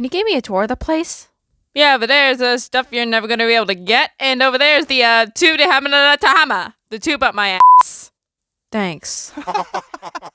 can you give me a tour of the place? Yeah, over there's the stuff you're never gonna be able to get, and over there's the uh, tube to Hamana Tahama, the tube up my ass. Thanks.